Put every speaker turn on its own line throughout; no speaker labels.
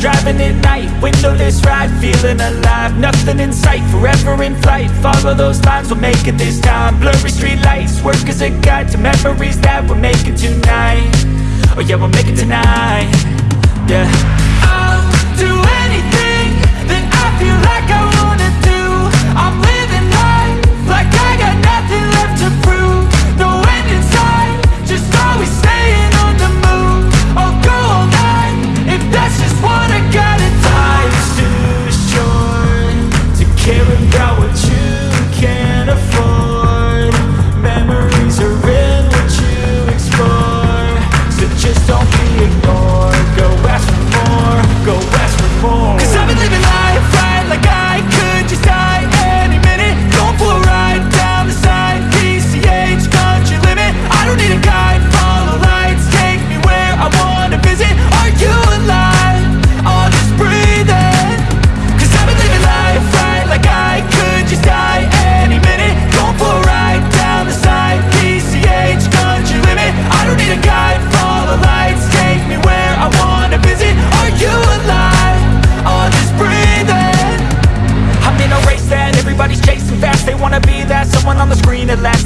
driving at night. Windowless ride, feeling alive. Nothing in sight, forever in flight. Follow those lines, we'll make it this time. Blurry street lights, work as a guide To memories that we're making tonight. Oh yeah, we'll make it tonight. Yeah.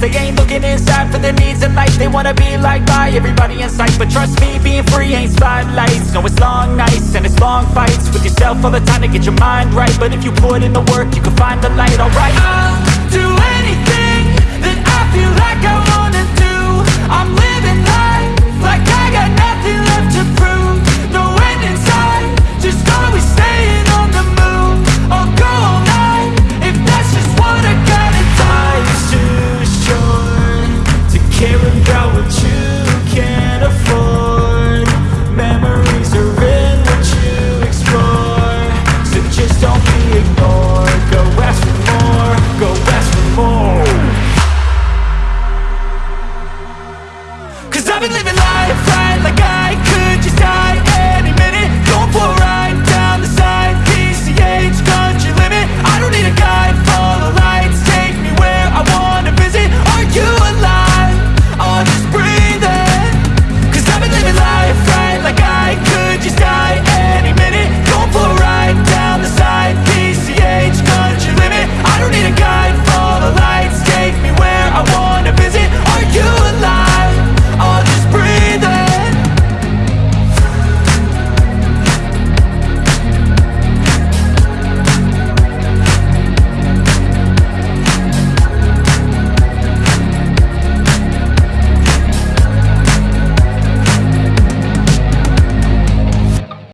They ain't looking inside for their needs in life. They wanna be like by everybody in sight. But trust me, being free ain't spotlights. No, it's long nights and it's long fights With yourself all the time to get your mind right. But if you put in the work, you can find the light, alright. I'll do anything that I feel like I